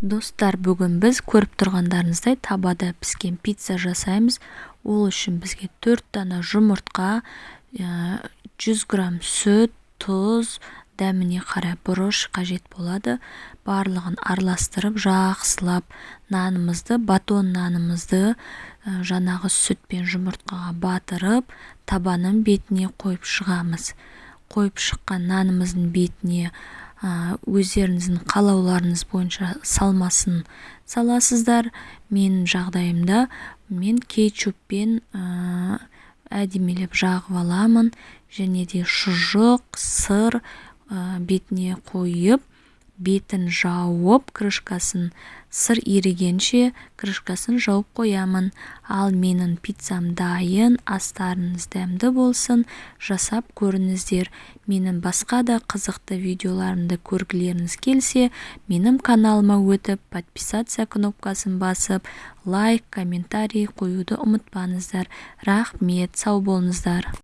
достар бүгін біз көріп тұрғандарыңыздай табада піскен пицца жасаймыз. Ол үшін бізге төрт дана жұмыртқа 100 грамм сүт тұз дәміне қарай бұрыш қажет болады. Барлығын араластырып жақсылап нанымызды батон нанымызды жаңағы сүт пен жұмыртқаға батырып табаның бетіне қойып шығамыз. Қойып шыққан нанымыздың бетіне өздеріңіздің қалауларыңыз бойынша салмасын саласыздар. Менің жағдайымда мен кетчуппен әдемілеп жағып аламын және де шұжық сыр бетіне қойып бетін жауып крышкасын сыр ерігенше крышкасын жауып қоямын. Ал менің пиццам дайын астарыңыз дәмді болсын жасап көріңіздер. Менің басқа да қызықты видеоларымды көргілеріңіз келсе менің каналыма өтіп подписаться кнопкасын басып лайк комментарий қоюды ұмытпаңыздар. Рахмет сау болыңыздар.